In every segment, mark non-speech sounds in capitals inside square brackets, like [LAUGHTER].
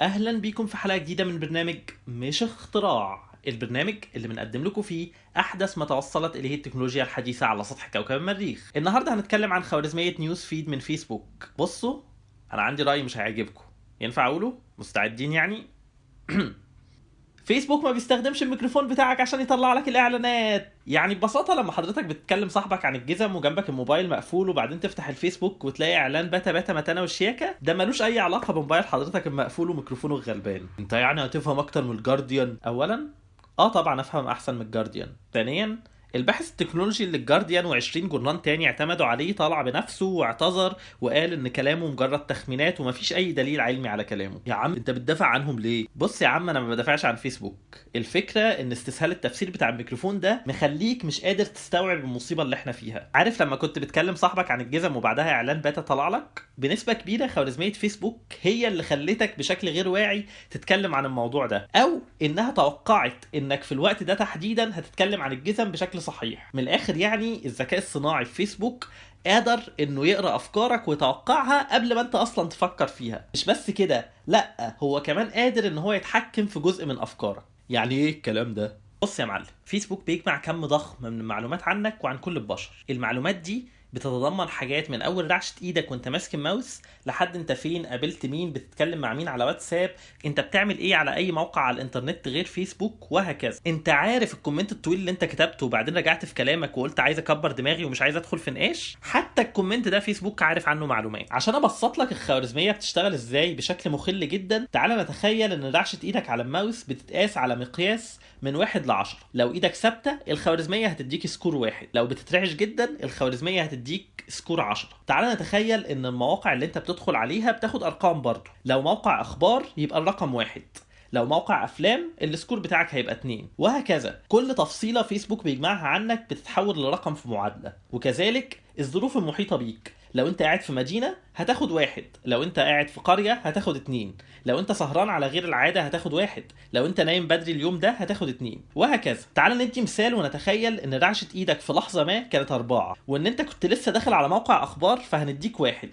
أهلا بيكم في حلقة جديدة من برنامج مش اختراع. البرنامج اللي بنقدم لكم فيه أحدث ما توصلت إليه التكنولوجيا الحديثة على سطح كوكب المريخ. النهارده هنتكلم عن خوارزمية News Feed من فيسبوك. بصوا أنا عندي رأي مش هيعجبكم. ينفع أقوله؟ مستعدين يعني؟ [CLEARS THROAT] فيسبوك ما بيستخدمش الميكروفون بتاعك عشان يطلع لك الإعلانات. يعني ببساطة لما حضرتك بتتكلم صاحبك عن الجزم وجنبك الموبايل مقفول وبعدين تفتح الفيسبوك وتلاقي إعلان باتا باتا متانة والشياكة ده ملوش أي علاقة بموبايل حضرتك المقفول وميكروفونه الغلبان. أنت يعني هتفهم أكتر من الجارديان اولا؟ آه طبعا أفهم أحسن من الجارديان ثانيا الباحث التكنولوجي اللي الجارديان و20 جورنال تاني اعتمدوا عليه طلع بنفسه واعتذر وقال إن كلامه مجرد تخمينات ومفيش أي دليل علمي على كلامه. يا عم أنت بتدافع عنهم ليه؟ بص يا عم أنا ما بدافعش عن فيسبوك. الفكرة إن استسهال التفسير بتاع الميكروفون ده مخليك مش قادر تستوعب المصيبة اللي إحنا فيها. عارف لما كنت بتكلم صاحبك عن الجزم وبعدها إعلان باتا طلع لك؟ بنسبة كبيرة خوارزمية فيسبوك هي اللي خلتك بشكل غير واعي تتكلم عن الموضوع ده. أو إنها توقعت إنك في الوقت ده تحديدا هتتكلم عن الجزم بشكل صحيح. من الآخر يعني الذكاء الصناعي في فيسبوك قادر إنه يقرأ أفكارك ويتوقعها قبل ما أنت أصلا تفكر فيها. مش بس كده لأ هو كمان قادر إن هو يتحكم في جزء من أفكارك. يعني إيه الكلام ده؟ بص يا معلم فيسبوك بيجمع كم ضخم من المعلومات عنك وعن كل البشر. المعلومات دي بتتضمن حاجات من أول رعشه إيدك وأنت ماسك الماوس لحد أنت فين قابلت مين بتتكلم مع مين على واتساب أنت بتعمل إيه على أي موقع على الإنترنت غير فيسبوك وهكذا. أنت عارف ال comment الطويل اللي أنت كتبته وبعدين رجعت في كلامك وقلت عايز أكبر دماغي ومش عايز أدخل في نقاش. حتى ال comment ده فيسبوك عارف عنه معلومات. عشان أبسط لك الخوارزمية بتشتغل إزاي بشكل مخل جدا تعال نتخيل إن رعشه إيدك على الماوس بتتقاس على مقياس من واحد لعشرة. لو إيدك ثابتة الخوارزمية هتديك score واحد. لو بتترعش جدا الخوارزمية هتديك score 10 تعال نتخيل إن المواقع اللي أنت بتدخل عليها بتاخد أرقام برضه لو موقع أخبار يبقى الرقم واحد. لو موقع أفلام ال score بتاعك هيبقى 2 وهكذا. كل تفصيلة فيسبوك بيجمعها عنك بتتحول لرقم في معادلة. وكذلك الظروف المحيطة بيك. لو انت قاعد في مدينة هتاخد واحد لو انت قاعد في قرية هتاخد اتنين لو انت سهران على غير العادة هتاخد واحد لو انت نايم بدري اليوم ده هتاخد اتنين وهكذا. تعال ندي مثال ونتخيل إن رعشة إيدك في لحظة ما كانت أربعة وإن أنت كنت لسه داخل على موقع أخبار فهنديك واحد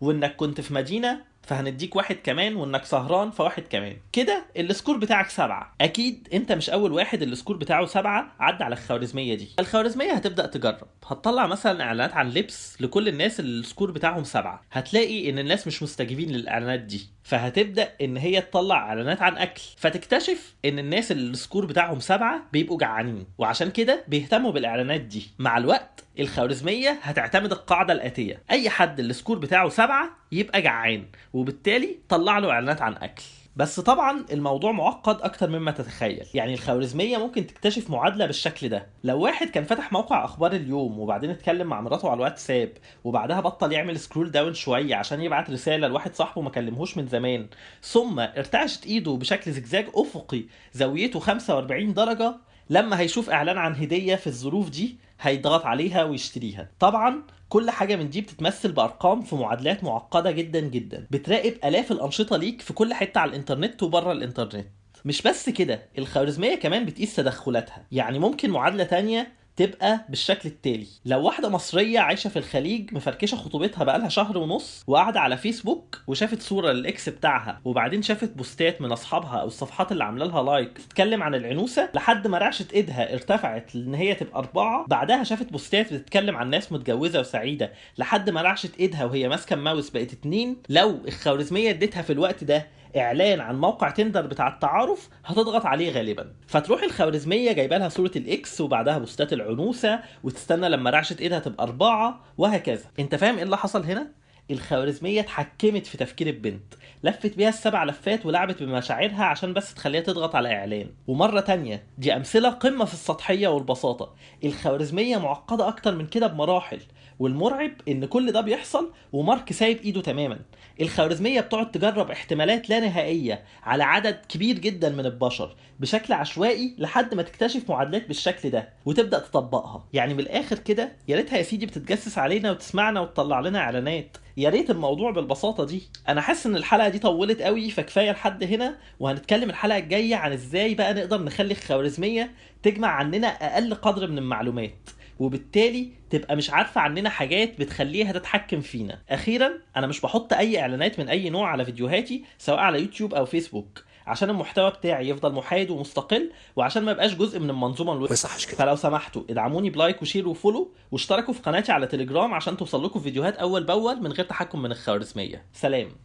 وإنك كنت في مدينة فهنديك واحد كمان وإنك سهران فواحد كمان. كده ال score بتاعك سبعة. أكيد أنت مش أول واحد ال score بتاعه سبعة عدى على الخوارزمية دي. الخوارزمية هتبدأ تجرب. هتطلع مثلا إعلانات عن لبس لكل الناس اللي ال score بتاعهم سبعة. هتلاقي إن الناس مش مستجيبين للإعلانات دي. فهتبدأ إن هي تطلع إعلانات عن أكل. فتكتشف إن الناس اللي ال score بتاعهم سبعة بيبقوا جعانين. وعشان كده بيهتموا بالإعلانات دي. مع الوقت الخوارزمية هتعتمد القاعدة الآتية. أي حد ال score بتاعه سبعة يبقى جعان. وبالتالي طلع له إعلانات عن أكل. بس طبعا الموضوع معقد أكتر مما تتخيل. يعني الخوارزمية ممكن تكتشف معادلة بالشكل ده. لو واحد كان فتح موقع أخبار اليوم وبعدين اتكلم مع مراته على الواتساب وبعدها بطل يعمل scroll down شوية عشان يبعت رسالة لواحد صاحبه ما كلمهوش من زمان ثم ارتعشت إيده بشكل زجزاج أفقي زاويته 45 درجة لما هيشوف إعلان عن هدية في الظروف دي هيضغط عليها ويشتريها. طبعا كل حاجة من دي بتتمثل بأرقام في معادلات معقدة جدا جدا. بتراقب آلاف الأنشطة ليك في كل حتة على الإنترنت وبره الإنترنت. مش بس كده الخوارزمية كمان بتقيس تدخلاتها. يعني ممكن معادلة تانية تبقى بالشكل التالي. لو واحدة مصرية عايشة في الخليج مفركشة خطوبتها بقالها شهر ونص وقاعدة على فيسبوك وشافت صورة لل ex بتاعها وبعدين شافت بوستات من أصحابها أو الصفحات اللي عاملة لها like تتكلم عن العنوسة لحد ما رعشة إيدها ارتفعت لإن هي تبقى أربعة. بعدها شافت بوستات بتتكلم عن ناس متجوزة وسعيدة لحد ما رعشة إيدها وهي ماسكة الماوس بقت اتنين. لو الخوارزمية اديتها في الوقت ده إعلان عن موقع Tinder بتاع التعارف هتضغط عليه غالبا. فتروح الخوارزمية جايبة لها صورة ال ex وبعدها بوستات العنوسة وتستنى لما رعشة إيدها تبقى أربعة وهكذا. أنت فاهم إيه اللي حصل هنا؟ الخوارزمية اتحكمت في تفكير البنت لفت بيها السبع لفات ولعبت بمشاعرها عشان بس تخليها تضغط على إعلان. ومرة تانية دي أمثلة قمة في السطحية والبساطة. الخوارزمية معقدة أكتر من كده بمراحل والمرعب إن كل ده بيحصل ومارك سايب إيده تماما. الخوارزمية بتقعد تجرب احتمالات لا نهائية على عدد كبير جدا من البشر بشكل عشوائي لحد ما تكتشف معادلات بالشكل ده وتبدأ تطبقها. يعني من الآخر كده يا ريتها يا سيدي بتتجسس علينا وتسمعنا وتطلع لنا إعلانات. يا ريت الموضوع بالبساطة دي. أنا حاسس إن الحلقة دي طولت قوي فكفاية لحد هنا. وهنتكلم الحلقة الجاية عن إزاي بقى نقدر نخلي الخوارزمية تجمع عننا أقل قدر من المعلومات. وبالتالي تبقى مش عارفة عننا حاجات بتخليها تتحكم فينا. أخيرا أنا مش بحط أي إعلانات من أي نوع على فيديوهاتي سواء على يوتيوب أو فيسبوك. عشان المحتوى بتاعي يفضل محايد ومستقل وعشان ما يبقاش جزء من المنظومة الويب ما يصحش كده. فلو سمحتوا ادعموني ب like و share و follow واشتركوا في قناتي على تليجرام عشان توصل لكم فيديوهات أول بأول من غير تحكم من الخوارزمية. سلام.